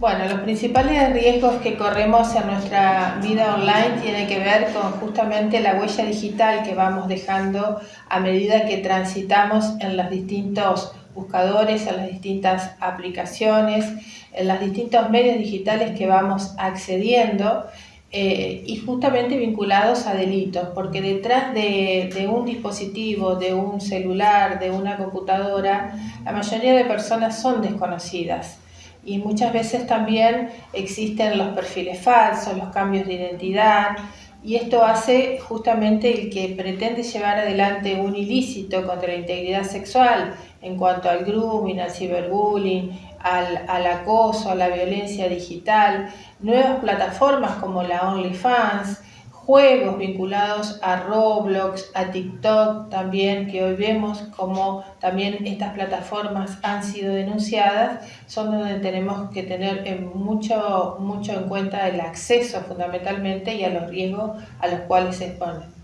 Bueno, los principales riesgos que corremos en nuestra vida online tienen que ver con justamente la huella digital que vamos dejando a medida que transitamos en los distintos buscadores, en las distintas aplicaciones, en los distintos medios digitales que vamos accediendo eh, y justamente vinculados a delitos, porque detrás de, de, un dispositivo, de un celular, de una computadora, la mayoría de personas son desconocidas y muchas veces también existen los perfiles falsos, los cambios de identidad y esto hace justamente el que pretende llevar adelante un ilícito contra la integridad sexual en cuanto al grooming, al ciberbullying, al, al acoso, a la violencia digital, nuevas plataformas como la OnlyFans, juegos vinculados a Roblox, a TikTok también, que hoy vemos como también estas plataformas han sido denunciadas, son donde tenemos que tener mucho, mucho en cuenta el acceso fundamentalmente y a los riesgos a los cuales se exponen.